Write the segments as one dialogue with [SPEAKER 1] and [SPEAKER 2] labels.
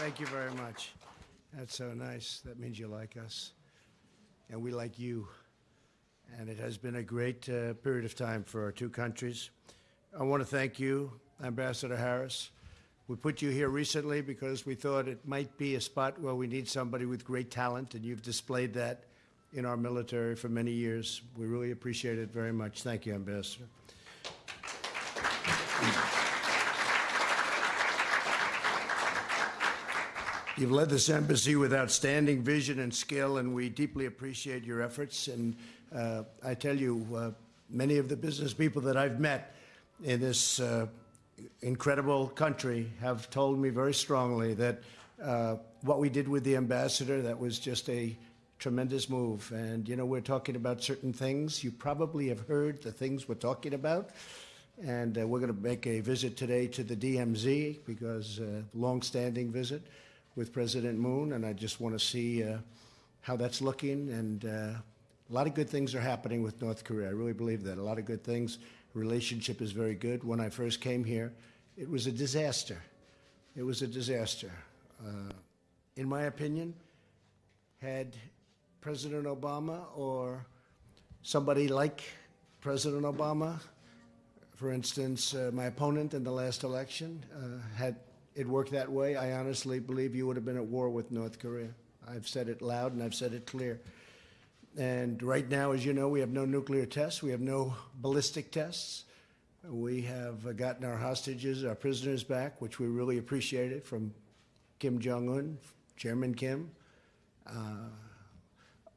[SPEAKER 1] Thank you very much. That's so nice. That means you like us. And we like you. And it has been a great uh, period of time for our two countries. I want to thank you, Ambassador Harris. We put you here recently because we thought it might be a spot where we need somebody with great talent, and you've displayed that in our military for many years. We really appreciate it very much. Thank you, Ambassador. You've led this embassy with outstanding vision and skill, and we deeply appreciate your efforts. And uh, I tell you, uh, many of the business people that I've met in this uh, incredible country have told me very strongly that uh, what we did with the ambassador, that was just a tremendous move. And, you know, we're talking about certain things. You probably have heard the things we're talking about. And uh, we're going to make a visit today to the DMZ because uh, long-standing visit with President Moon, and I just want to see uh, how that's looking. And uh, a lot of good things are happening with North Korea. I really believe that. A lot of good things. Relationship is very good. When I first came here, it was a disaster. It was a disaster. Uh, in my opinion, had President Obama or somebody like President Obama, for instance, uh, my opponent in the last election, uh, had it worked that way, I honestly believe you would have been at war with North Korea. I've said it loud and I've said it clear. And right now, as you know, we have no nuclear tests. We have no ballistic tests. We have gotten our hostages, our prisoners back, which we really appreciated from Kim Jong-un, Chairman Kim. Uh,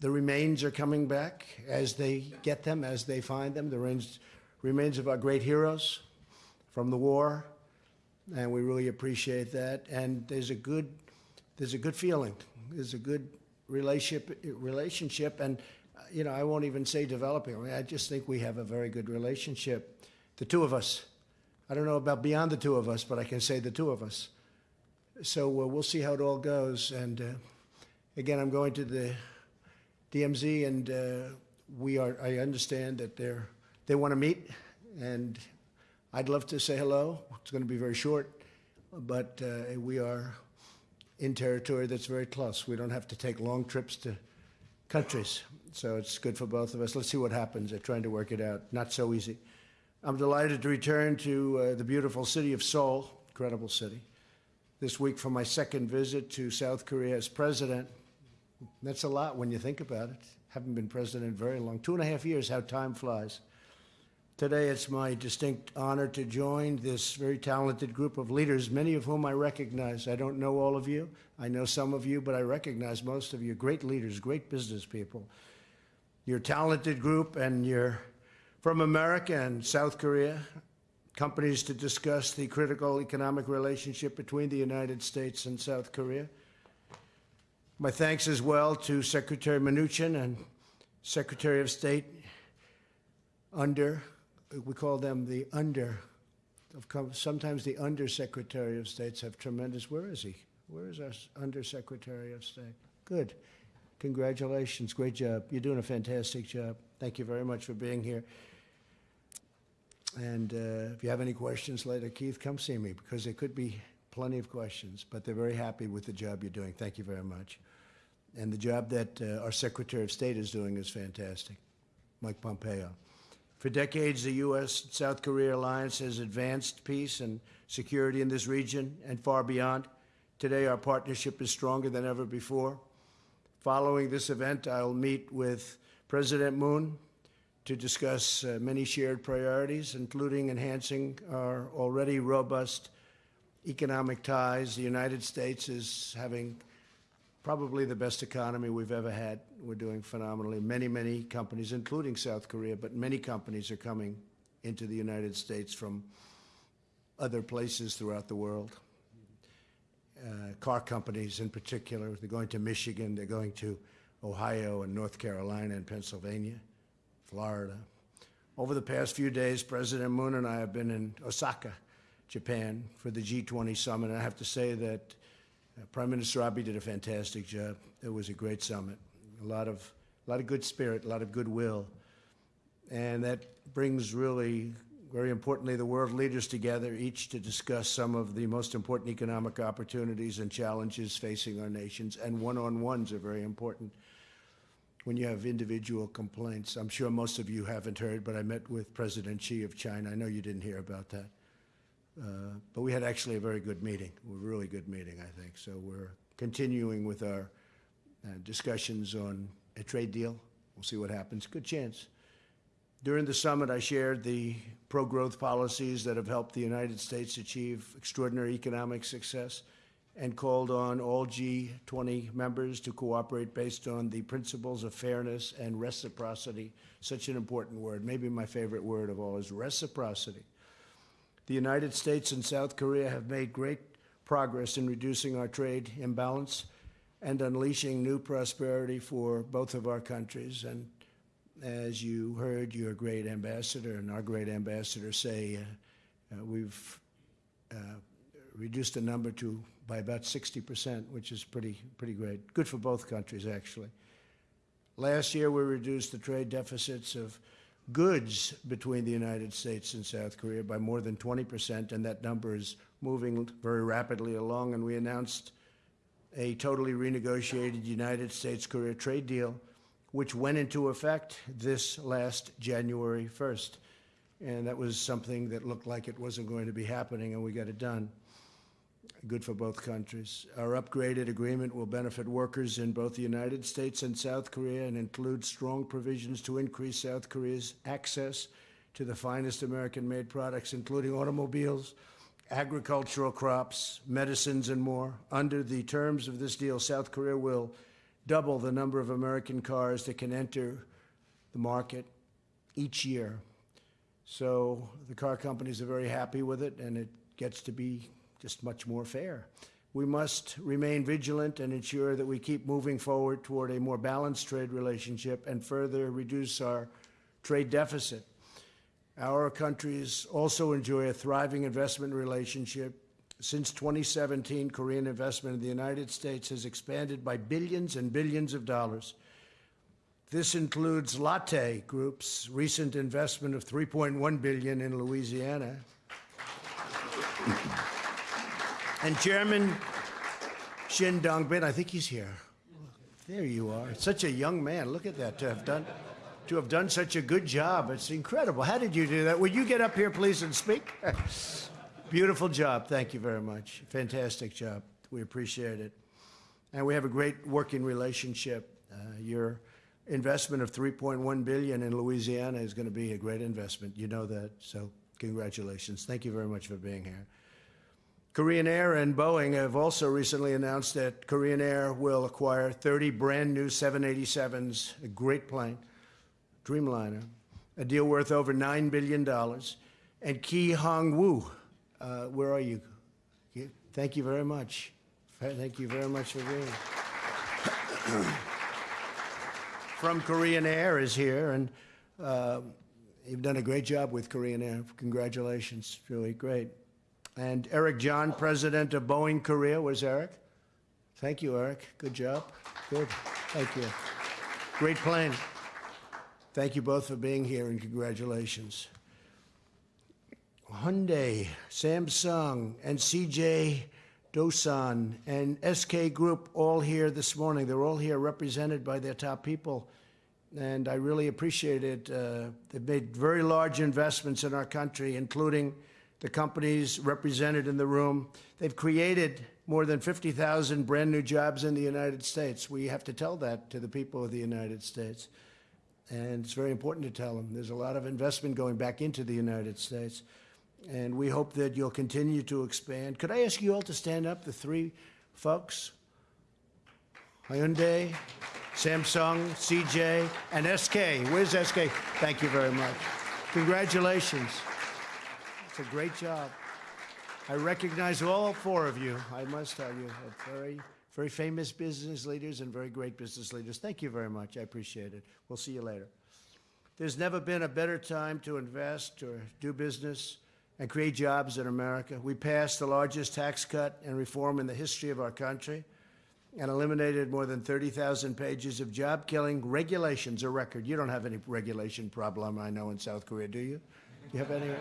[SPEAKER 1] the remains are coming back as they get them, as they find them. The remains, remains of our great heroes from the war and we really appreciate that. And there's a good, there's a good feeling. There's a good relationship, relationship, and you know, I won't even say developing. I, mean, I just think we have a very good relationship. The two of us. I don't know about beyond the two of us, but I can say the two of us. So uh, we'll see how it all goes. And uh, again, I'm going to the DMZ, and uh, we are. I understand that they're they want to meet, and I'd love to say hello. It's going to be very short, but uh, we are in territory that's very close. We don't have to take long trips to countries, so it's good for both of us. Let's see what happens. They're trying to work it out. Not so easy. I'm delighted to return to uh, the beautiful city of Seoul, incredible city, this week for my second visit to South Korea as president. That's a lot when you think about it. Haven't been president very long. Two and a half years, how time flies. Today, it's my distinct honor to join this very talented group of leaders, many of whom I recognize. I don't know all of you. I know some of you, but I recognize most of you. Great leaders, great business people. You're a talented group, and you're from America and South Korea, companies to discuss the critical economic relationship between the United States and South Korea. My thanks as well to Secretary Mnuchin and Secretary of State under we call them the under, sometimes the undersecretary of states have tremendous, where is he? Where is our undersecretary of state? Good. Congratulations. Great job. You're doing a fantastic job. Thank you very much for being here. And uh, if you have any questions later, Keith, come see me because there could be plenty of questions, but they're very happy with the job you're doing. Thank you very much. And the job that uh, our Secretary of State is doing is fantastic, Mike Pompeo. For decades, the U.S. South Korea alliance has advanced peace and security in this region and far beyond. Today, our partnership is stronger than ever before. Following this event, I'll meet with President Moon to discuss uh, many shared priorities, including enhancing our already robust economic ties. The United States is having probably the best economy we've ever had. We're doing phenomenally. Many, many companies, including South Korea, but many companies are coming into the United States from other places throughout the world. Uh, car companies in particular, they're going to Michigan, they're going to Ohio and North Carolina and Pennsylvania, Florida. Over the past few days, President Moon and I have been in Osaka, Japan, for the G20 summit. And I have to say that Prime Minister Abe did a fantastic job. It was a great summit. A lot of, a lot of good spirit, a lot of goodwill. And that brings really very importantly, the world leaders together, each to discuss some of the most important economic opportunities and challenges facing our nations, and one-on-ones are very important when you have individual complaints. I'm sure most of you haven't heard, but I met with President Xi of China. I know you didn't hear about that. Uh, but we had actually a very good meeting, a really good meeting, I think. So we're continuing with our uh, discussions on a trade deal. We'll see what happens. Good chance. During the summit, I shared the pro-growth policies that have helped the United States achieve extraordinary economic success and called on all G20 members to cooperate based on the principles of fairness and reciprocity, such an important word. Maybe my favorite word of all is reciprocity. The United States and South Korea have made great progress in reducing our trade imbalance and unleashing new prosperity for both of our countries. And as you heard your great ambassador and our great ambassador say, uh, uh, we've uh, reduced the number to by about 60%, which is pretty, pretty great. Good for both countries, actually. Last year, we reduced the trade deficits of goods between the United States and South Korea by more than 20%, and that number is moving very rapidly along. And we announced a totally renegotiated United States-Korea trade deal, which went into effect this last January 1st. And that was something that looked like it wasn't going to be happening, and we got it done good for both countries. Our upgraded agreement will benefit workers in both the United States and South Korea and include strong provisions to increase South Korea's access to the finest American-made products, including automobiles, agricultural crops, medicines, and more. Under the terms of this deal, South Korea will double the number of American cars that can enter the market each year. So the car companies are very happy with it, and it gets to be just much more fair. We must remain vigilant and ensure that we keep moving forward toward a more balanced trade relationship and further reduce our trade deficit. Our countries also enjoy a thriving investment relationship. Since 2017, Korean investment in the United States has expanded by billions and billions of dollars. This includes Lotte Group's recent investment of 3.1 billion in Louisiana. And Chairman Shin Dong-bin, I think he's here. There you are. Such a young man. Look at that to have done to have done such a good job. It's incredible. How did you do that? Would you get up here, please, and speak? Beautiful job. Thank you very much. Fantastic job. We appreciate it. And we have a great working relationship. Uh, your investment of 3.1 billion in Louisiana is going to be a great investment. You know that. So congratulations. Thank you very much for being here. Korean Air and Boeing have also recently announced that Korean Air will acquire 30 brand new 787s, a great plane, Dreamliner, a deal worth over $9 billion. And Ki Hong Woo, uh, where are you? Thank you very much. Thank you very much for being From Korean Air is here, and uh, you've done a great job with Korean Air. Congratulations, really great. And Eric John, president of Boeing Korea. Where's Eric? Thank you, Eric. Good job. Good. Thank you. Great plane. Thank you both for being here and congratulations. Hyundai, Samsung, and CJ Doosan and SK Group all here this morning. They're all here represented by their top people. And I really appreciate it. Uh, they've made very large investments in our country, including the companies represented in the room. They've created more than 50,000 brand new jobs in the United States. We have to tell that to the people of the United States. And it's very important to tell them. There's a lot of investment going back into the United States. And we hope that you'll continue to expand. Could I ask you all to stand up, the three folks? Hyundai, Samsung, CJ, and SK. Where's SK? Thank you very much. Congratulations. It's a great job. I recognize all four of you, I must tell you, very, very famous business leaders and very great business leaders. Thank you very much. I appreciate it. We'll see you later. There's never been a better time to invest or do business and create jobs in America. We passed the largest tax cut and reform in the history of our country and eliminated more than 30,000 pages of job-killing regulations, a record. You don't have any regulation problem, I know, in South Korea, do you? You have any?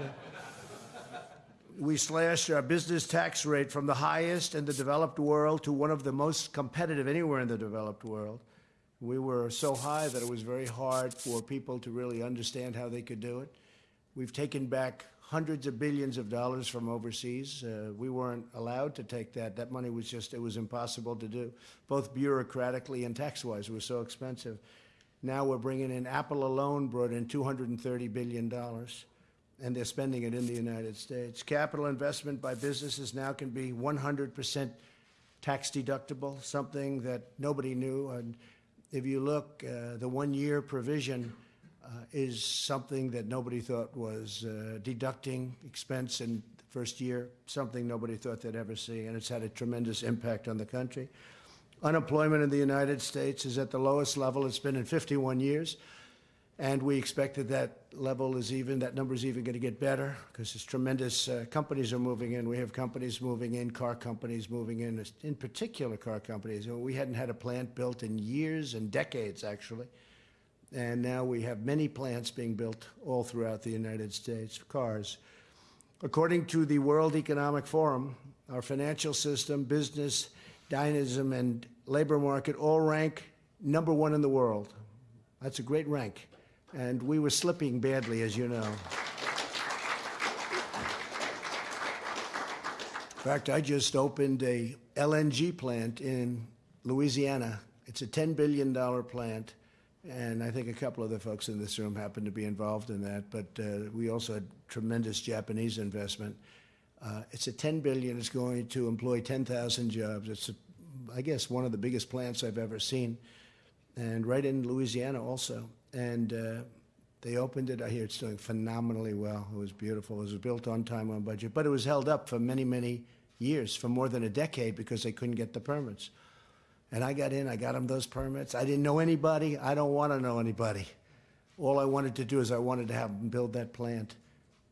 [SPEAKER 1] We slashed our business tax rate from the highest in the developed world to one of the most competitive anywhere in the developed world. We were so high that it was very hard for people to really understand how they could do it. We've taken back hundreds of billions of dollars from overseas. Uh, we weren't allowed to take that. That money was just, it was impossible to do, both bureaucratically and tax-wise. It was so expensive. Now we're bringing in, Apple alone brought in $230 billion, and they're spending it in the United States. Capital investment by businesses now can be 100% tax deductible, something that nobody knew. And if you look, uh, the one-year provision uh, is something that nobody thought was uh, deducting expense in the first year, something nobody thought they'd ever see, and it's had a tremendous impact on the country. Unemployment in the United States is at the lowest level it's been in 51 years, and we expect that that level is even, that number is even going to get better because there's tremendous uh, companies are moving in. We have companies moving in, car companies moving in, in particular car companies. We hadn't had a plant built in years and decades, actually. And now we have many plants being built all throughout the United States, cars. According to the World Economic Forum, our financial system, business, dynamism, and labor market all rank number one in the world. That's a great rank. And we were slipping badly, as you know. In fact, I just opened a LNG plant in Louisiana. It's a $10 billion plant and I think a couple of the folks in this room happen to be involved in that. But uh, we also had tremendous Japanese investment. Uh, it's a 10 billion. It's going to employ 10,000 jobs. It's, a, I guess, one of the biggest plants I've ever seen, and right in Louisiana also. And uh, they opened it. I hear it's doing phenomenally well. It was beautiful. It was built on time, on budget, but it was held up for many, many years, for more than a decade, because they couldn't get the permits. And I got in, I got them those permits. I didn't know anybody. I don't want to know anybody. All I wanted to do is I wanted to have them build that plant.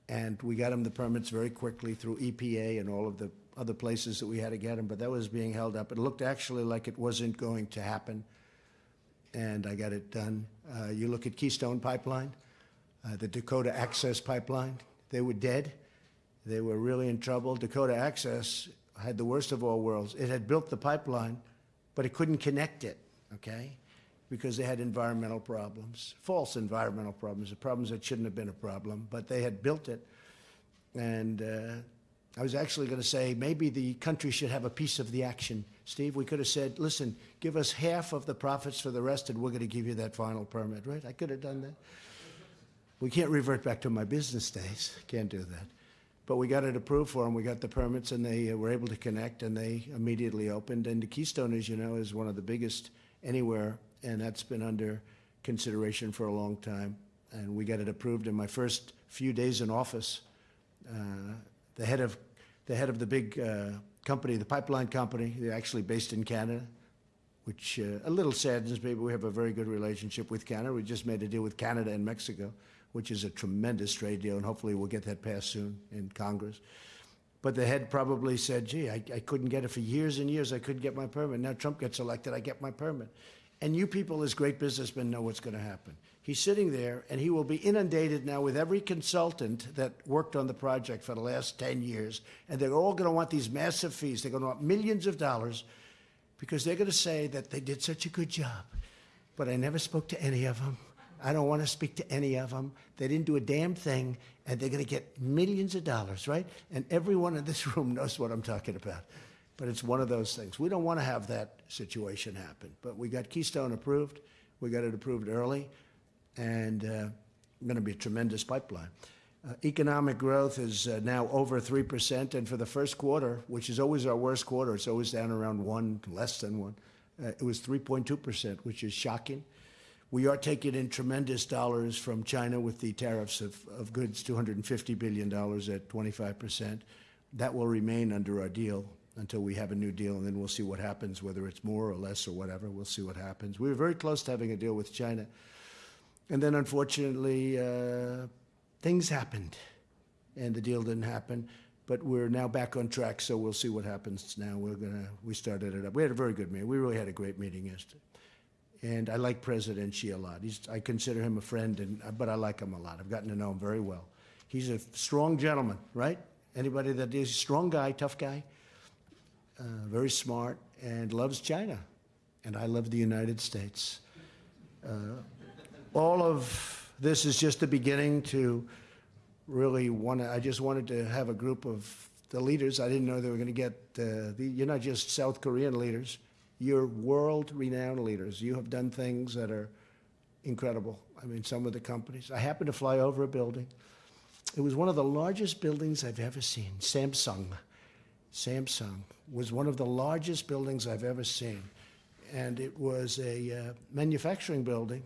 [SPEAKER 1] And we got them the permits very quickly through EPA and all of the other places that we had to get them, but that was being held up. It looked actually like it wasn't going to happen. And I got it done. Uh, you look at Keystone Pipeline, uh, the Dakota Access Pipeline, they were dead. They were really in trouble. Dakota Access had the worst of all worlds. It had built the pipeline but it couldn't connect it, okay? Because they had environmental problems, false environmental problems, the problems that shouldn't have been a problem, but they had built it. And uh, I was actually going to say maybe the country should have a piece of the action. Steve, we could have said, listen, give us half of the profits for the rest, and we're going to give you that final permit, right? I could have done that. We can't revert back to my business days. Can't do that. But we got it approved for them. We got the permits, and they uh, were able to connect, and they immediately opened. And the Keystone, as you know, is one of the biggest anywhere, and that's been under consideration for a long time. And we got it approved in my first few days in office. Uh, the head of the head of the big uh, company, the pipeline company, they're actually based in Canada, which uh, a little saddens me, but we have a very good relationship with Canada. We just made a deal with Canada and Mexico which is a tremendous trade deal, and hopefully we'll get that passed soon in Congress. But the head probably said, gee, I, I couldn't get it for years and years. I couldn't get my permit. Now Trump gets elected, I get my permit. And you people, as great businessmen, know what's going to happen. He's sitting there, and he will be inundated now with every consultant that worked on the project for the last 10 years. And they're all going to want these massive fees. They're going to want millions of dollars because they're going to say that they did such a good job. But I never spoke to any of them. I don't want to speak to any of them. They didn't do a damn thing, and they're going to get millions of dollars, right? And everyone in this room knows what I'm talking about. But it's one of those things. We don't want to have that situation happen. But we got Keystone approved. We got it approved early, and uh, going to be a tremendous pipeline. Uh, economic growth is uh, now over 3%, and for the first quarter, which is always our worst quarter, it's always down around 1, less than 1, uh, it was 3.2%, which is shocking. We are taking in tremendous dollars from China with the tariffs of, of goods, $250 billion at 25%. That will remain under our deal until we have a new deal, and then we'll see what happens, whether it's more or less or whatever. We'll see what happens. We were very close to having a deal with China. And then, unfortunately, uh, things happened, and the deal didn't happen. But we're now back on track, so we'll see what happens now. We're gonna we started it up. We had a very good meeting. We really had a great meeting yesterday. And I like President Xi a lot. He's, I consider him a friend, and, but I like him a lot. I've gotten to know him very well. He's a strong gentleman, right? Anybody that is a strong guy, tough guy, uh, very smart, and loves China. And I love the United States. Uh, all of this is just the beginning to really want to, I just wanted to have a group of the leaders. I didn't know they were going to get, uh, the, you're not just South Korean leaders, you're world renowned leaders. You have done things that are incredible. I mean, some of the companies. I happened to fly over a building. It was one of the largest buildings I've ever seen. Samsung. Samsung was one of the largest buildings I've ever seen. And it was a uh, manufacturing building.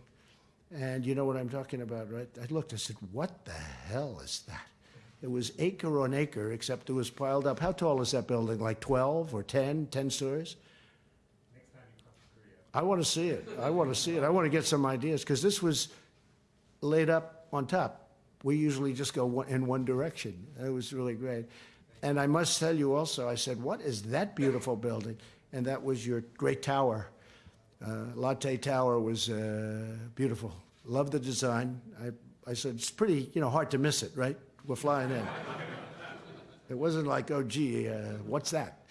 [SPEAKER 1] And you know what I'm talking about, right? I looked, I said, what the hell is that? It was acre on acre, except it was piled up. How tall is that building? Like 12 or 10, 10 stories? I want to see it. I want to see it. I want to get some ideas because this was laid up on top. We usually just go in one direction. It was really great. And I must tell you also, I said, what is that beautiful building? And that was your great tower. Uh, Lotte Tower was uh, beautiful. Love the design. I, I said, it's pretty, you know, hard to miss it, right? We're flying in. it wasn't like, oh, gee, uh, what's that?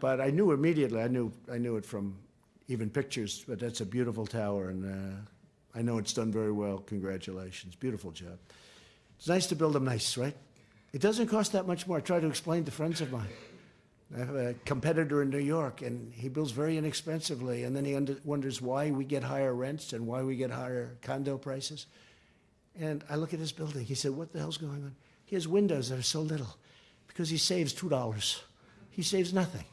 [SPEAKER 1] But I knew immediately. I knew, I knew it from even pictures, but that's a beautiful tower, and uh, I know it's done very well. Congratulations. Beautiful job. It's nice to build them nice, right? It doesn't cost that much more. I try to explain to friends of mine. I have a competitor in New York, and he builds very inexpensively, and then he wonders why we get higher rents and why we get higher condo prices. And I look at his building. He said, What the hell's going on? He has windows that are so little because he saves $2. He saves nothing.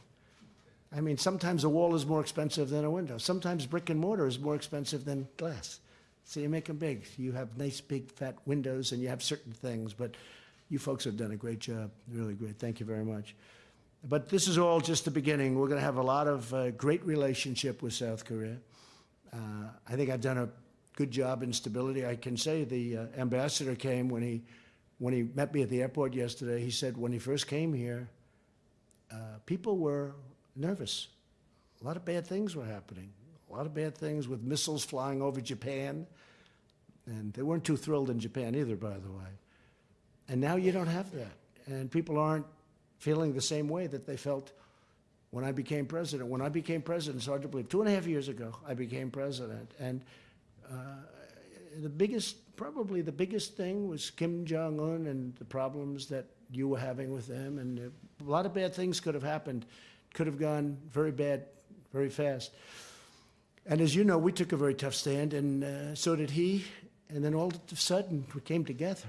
[SPEAKER 1] I mean, sometimes a wall is more expensive than a window. Sometimes brick and mortar is more expensive than glass. So you make them big. You have nice, big, fat windows, and you have certain things. But you folks have done a great job. Really great. Thank you very much. But this is all just the beginning. We're going to have a lot of uh, great relationship with South Korea. Uh, I think I've done a good job in stability. I can say the uh, ambassador came when he when he met me at the airport yesterday. He said when he first came here, uh, people were nervous. A lot of bad things were happening. A lot of bad things with missiles flying over Japan. And they weren't too thrilled in Japan either, by the way. And now you don't have that. And people aren't feeling the same way that they felt when I became president. When I became president, it's hard to believe, two and a half years ago, I became president. And uh, the biggest, probably the biggest thing was Kim Jong un and the problems that you were having with them. And a lot of bad things could have happened could have gone very bad very fast. And as you know, we took a very tough stand, and uh, so did he. And then all of a sudden, we came together.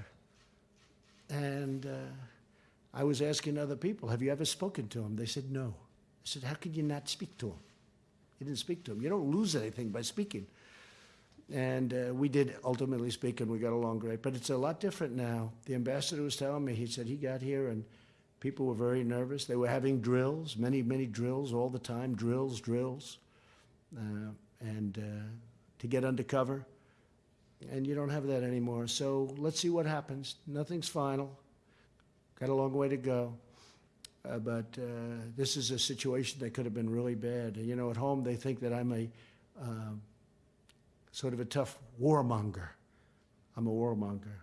[SPEAKER 1] And uh, I was asking other people, Have you ever spoken to him? They said, No. I said, How could you not speak to him? You didn't speak to him. You don't lose anything by speaking. And uh, we did ultimately speak, and we got along great. But it's a lot different now. The ambassador was telling me, he said he got here and People were very nervous. They were having drills, many, many drills all the time, drills, drills, uh, and uh, to get undercover. And you don't have that anymore. So let's see what happens. Nothing's final. Got a long way to go. Uh, but uh, this is a situation that could have been really bad. You know, at home they think that I'm a um, sort of a tough warmonger. I'm a warmonger.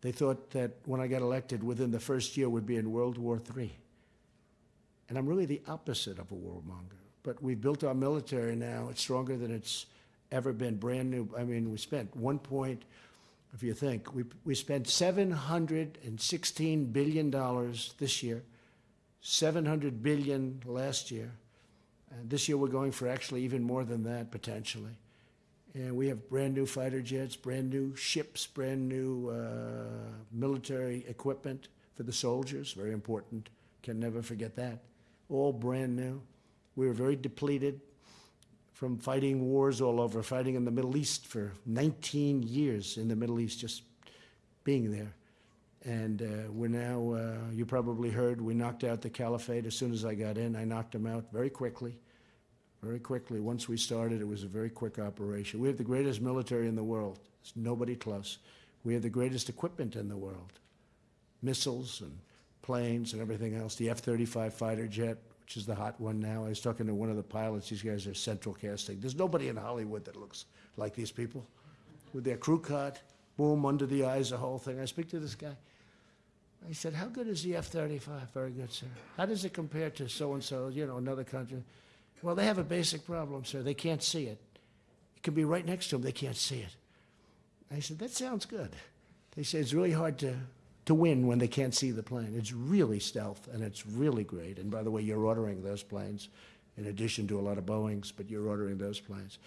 [SPEAKER 1] They thought that when I got elected, within the first year, we'd be in World War III. And I'm really the opposite of a warmonger. But we've built our military now. It's stronger than it's ever been, brand new. I mean, we spent one point, if you think, we, we spent $716 billion this year, 700 billion last year. And this year we're going for actually even more than that potentially. And we have brand new fighter jets, brand new ships, brand new uh, military equipment for the soldiers, very important. Can never forget that. All brand new. We were very depleted from fighting wars all over, fighting in the Middle East for 19 years in the Middle East, just being there. And uh, we're now, uh, you probably heard, we knocked out the caliphate as soon as I got in. I knocked them out very quickly very quickly. Once we started, it was a very quick operation. We have the greatest military in the world. There's nobody close. We have the greatest equipment in the world. Missiles and planes and everything else. The F-35 fighter jet, which is the hot one now. I was talking to one of the pilots. These guys are central casting. There's nobody in Hollywood that looks like these people with their crew cut, boom, under the eyes, the whole thing. I speak to this guy. I said, how good is the F-35? Very good, sir. How does it compare to so-and-so, you know, another country? Well, they have a basic problem, sir. They can't see it. It can be right next to them. They can't see it. I said, that sounds good. They say it's really hard to, to win when they can't see the plane. It's really stealth, and it's really great. And by the way, you're ordering those planes in addition to a lot of Boeings, but you're ordering those planes.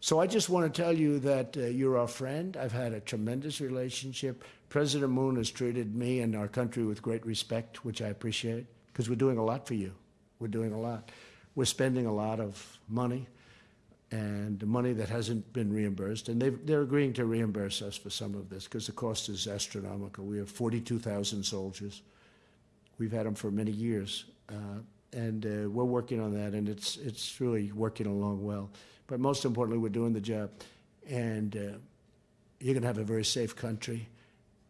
[SPEAKER 1] So I just want to tell you that uh, you're our friend. I've had a tremendous relationship. President Moon has treated me and our country with great respect, which I appreciate, because we're doing a lot for you. We're doing a lot. We're spending a lot of money and the money that hasn't been reimbursed. And they're agreeing to reimburse us for some of this because the cost is astronomical. We have 42,000 soldiers. We've had them for many years. Uh, and uh, we're working on that, and it's, it's really working along well. But most importantly, we're doing the job. And uh, you're going to have a very safe country,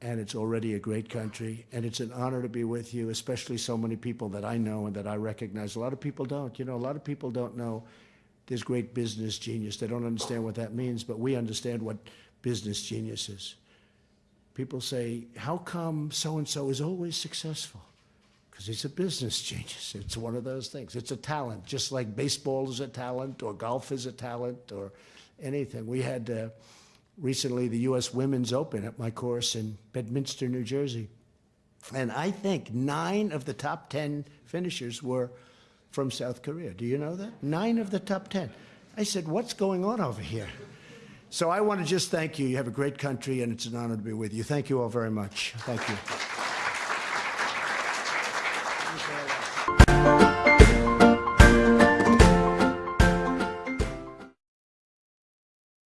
[SPEAKER 1] and it's already a great country. And it's an honor to be with you, especially so many people that I know and that I recognize. A lot of people don't. You know, a lot of people don't know there's great business genius. They don't understand what that means, but we understand what business genius is. People say, how come so-and-so is always successful? Because he's a business genius. It's one of those things. It's a talent, just like baseball is a talent or golf is a talent or anything. We had uh, recently the U.S. Women's Open at my course in Bedminster, New Jersey. And I think nine of the top 10 finishers were from South Korea. Do you know that? Nine of the top 10. I said, what's going on over here? So I want to just thank you. You have a great country, and it's an honor to be with you. Thank you all very much. Thank you.